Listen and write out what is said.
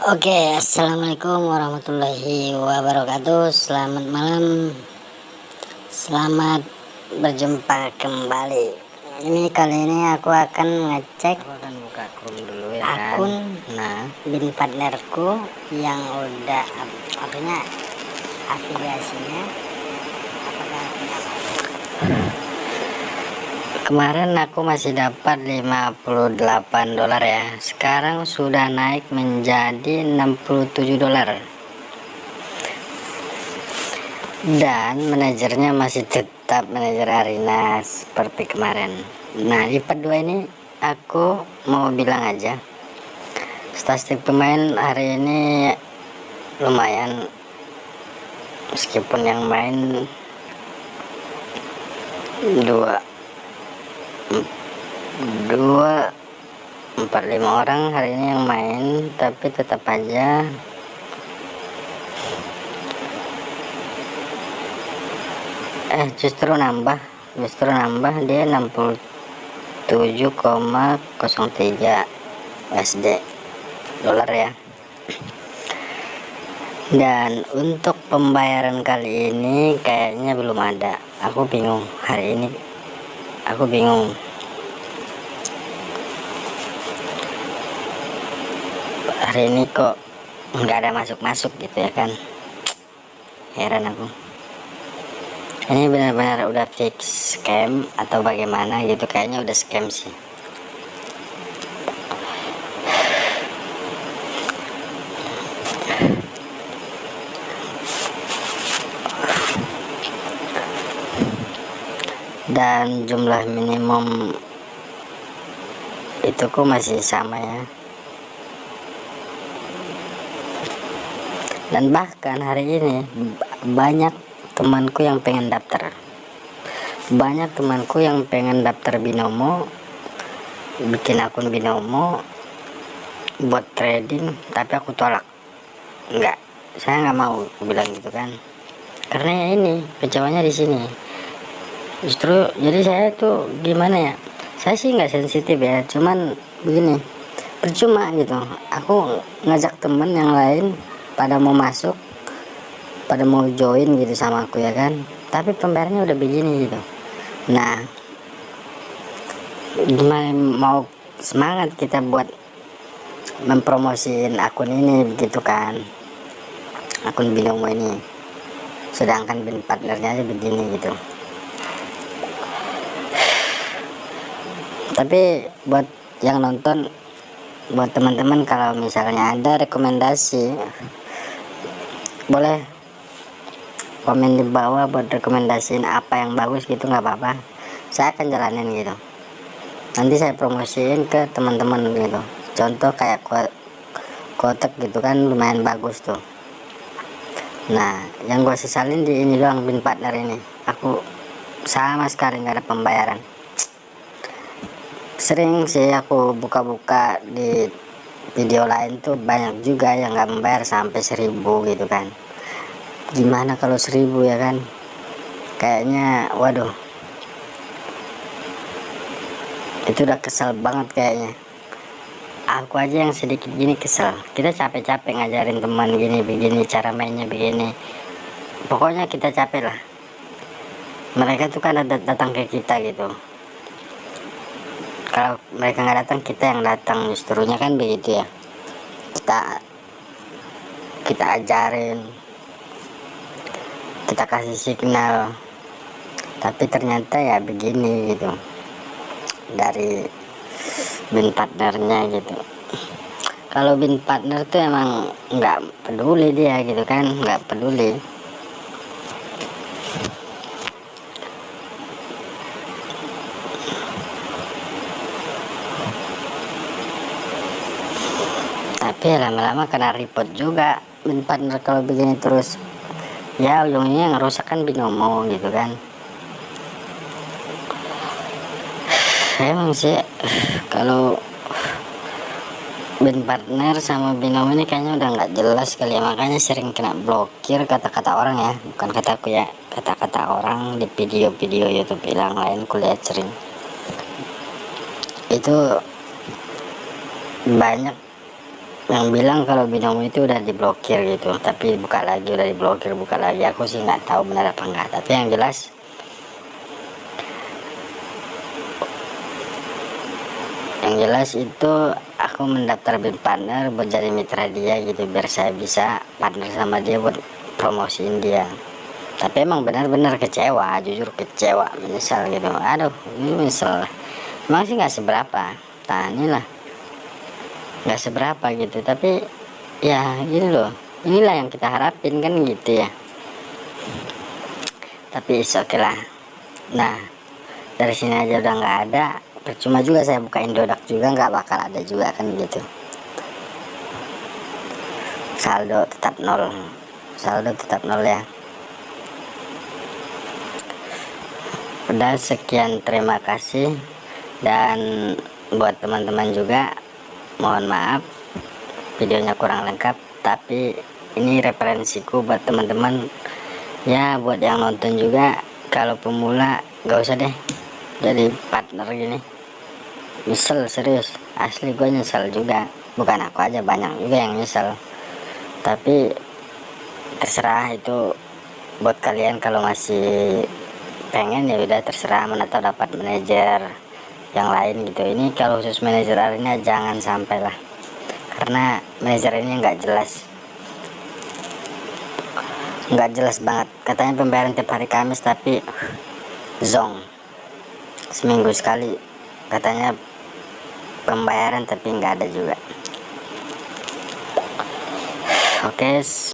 Oke, assalamualaikum warahmatullahi wabarakatuh. Selamat malam, selamat berjumpa kembali. Ini kali ini aku akan ngecek aku akan buka akun dulu ya akun kan nah. bin partnerku yang udah artinya afiliasinya. Apakah kemarin aku masih dapat 58 dolar ya. Sekarang sudah naik menjadi 67 dolar. Dan manajernya masih tetap manajer Arina seperti kemarin. Nah di part 2 ini aku mau bilang aja statistik pemain hari ini lumayan. Meskipun yang main dua dua empat lima orang hari ini yang main tapi tetap aja. Eh justru nambah justru nambah dia 60 7,03 SD dolar ya. Dan untuk pembayaran kali ini kayaknya belum ada. Aku bingung hari ini aku bingung. Hari ini kok nggak ada masuk-masuk gitu ya kan? Heran aku. Ini benar-benar udah fix scam atau bagaimana gitu? Kayaknya udah scam sih dan jumlah minimum itu kok masih sama ya. Dan bahkan hari ini banyak temanku yang pengen daftar. Banyak temanku yang pengen daftar binomo bikin akun binomo buat trading tapi aku tolak. Enggak saya nggak mau bilang gitu kan. Karena ini kecewanya di sini justru jadi saya tuh gimana ya? Saya sih nggak sensitif ya cuman begini. Percuma gitu. Aku ngajak temen yang lain pada mau masuk pada mau join gitu sama aku ya kan. Tapi pembayarannya udah begini gitu. Nah gimana mau semangat kita buat mempromosiin akun ini begitu kan? Akun binomo ini. Sedangkan bin partnernya aja begini gitu tapi buat yang nonton buat teman-teman kalau misalnya ada rekomendasi boleh komen di bawah buat rekomendasiin apa yang bagus gitu nggak apa-apa. Saya akan jalanin gitu. Nanti saya promosiin ke teman-teman gitu. Contoh kayak kotak gitu kan lumayan bagus tuh. Nah yang gue sesalin di ini doang bin partner ini. Aku sama sekali nggak ada pembayaran sering sih aku buka-buka di video lain tuh banyak juga yang nggak membayar sampai seribu gitu kan. Gimana kalau seribu ya kan? Kayaknya waduh. Itu udah kesel banget kayaknya. Aku aja yang sedikit gini kesel. Kita capek-capek ngajarin teman gini begini cara mainnya begini. Pokoknya kita capek lah. Mereka tuh kan datang ke kita gitu kalau mereka nggak datang kita yang datang. Justrunya kan begitu ya. Kita kita ajarin. Kita kasih signal. Tapi ternyata ya begini gitu. Dari bin partnernya gitu. Kalau bin partner tuh emang nggak peduli dia gitu kan. Nggak peduli tapi lama-lama kena report juga. Bin partner kalau begini terus ya ujungnya ngerusak kan binomo gitu kan. Emang sih kalau bin partner sama binomo ini kayaknya udah nggak jelas kali ya. Makanya sering kena blokir kata-kata orang ya. Bukan kataku ya kata-kata orang di video-video YouTube bilang lain kuliah sering. Itu banyak yang bilang kalau binomo itu udah diblokir gitu tapi buka lagi udah diblokir buka lagi. Aku sih nggak tahu benar apa enggak tapi yang jelas yang jelas itu aku mendaftar bin partner buat jadi mitra dia gitu biar saya bisa partner sama dia buat promosiin dia. Tapi emang benar-benar kecewa jujur kecewa menyesal gitu. Aduh ini menyesal. Emang sih nggak seberapa nah inilah nggak seberapa gitu. Tapi ya ini loh. Inilah yang kita harapin kan gitu ya. Tapi oke okay lah. Nah dari sini aja udah nggak ada. Percuma juga saya buka indodak juga nggak bakal ada juga kan gitu. Saldo tetap nol. Saldo tetap nol ya. Udah sekian terima kasih. Dan buat teman-teman juga mohon maaf videonya kurang lengkap tapi ini referensiku buat teman-teman. Ya buat yang nonton juga kalau pemula gak usah deh jadi partner gini. Nyesel serius. Asli gue nyesel juga. Bukan aku aja banyak juga yang nyesel. Tapi terserah itu buat kalian kalau masih pengen ya udah terserah mana tahu dapat manajer yang lain gitu. Ini kalau khusus manajer arena jangan sampai lah karena manajer ini nggak jelas. Nggak jelas banget. Katanya pembayaran tiap hari Kamis tapi zong. Seminggu sekali. Katanya pembayaran tapi nggak ada juga. Oke okay.